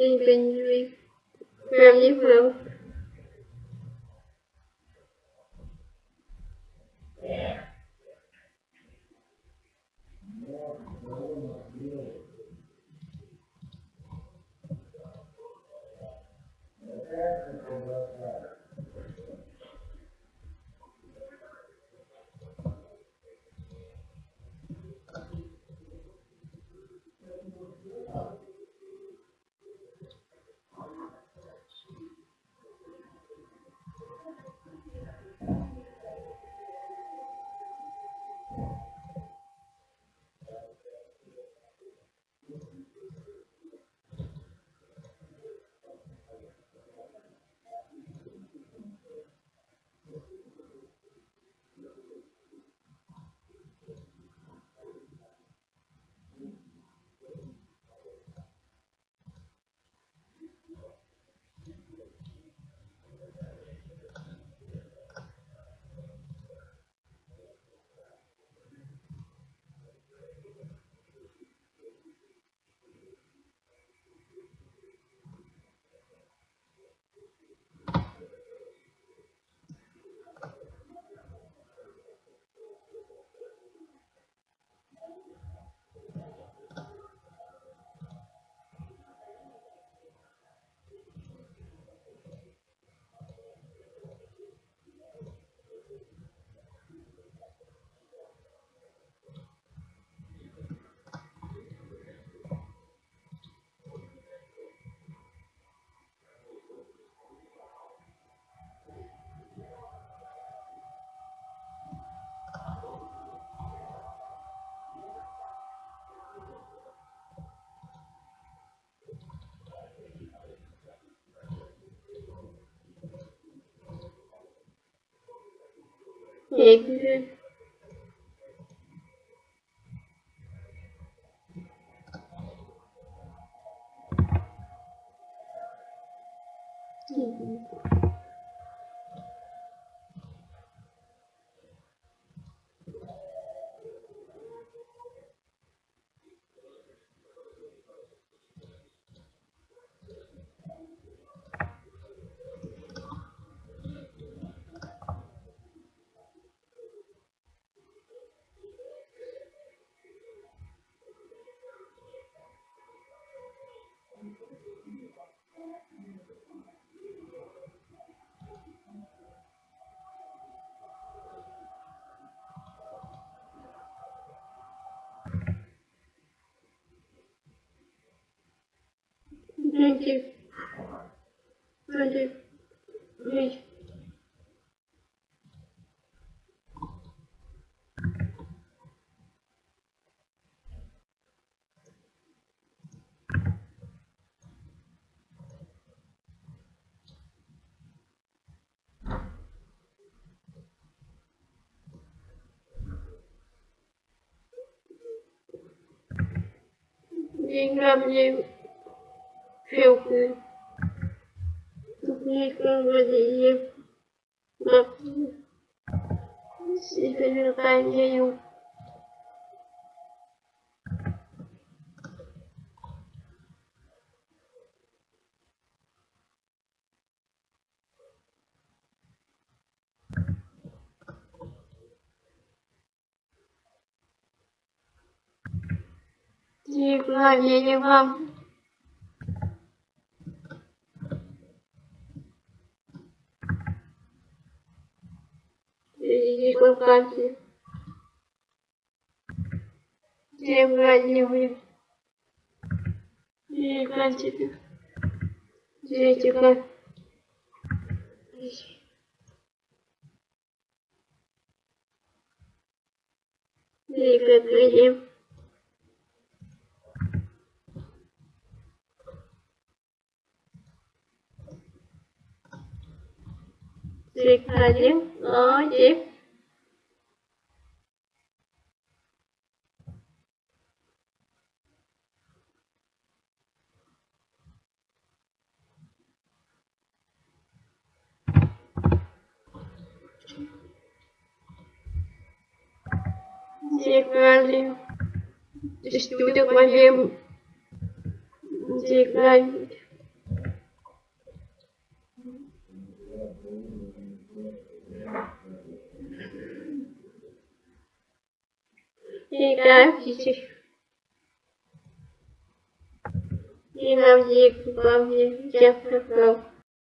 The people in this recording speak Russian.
yên you nguyên Hebel Hebel gente, gente. Деньгами филки. Никогда себе не ранею. Никогда не вам. И ВКонтакте. Всем радио. И ВКонтакте. Зрителя. И как Секретарь, молодец. Секретарь, Degrading. Just do the one game. Degrading. Degrading. И нам не помню, я пропал.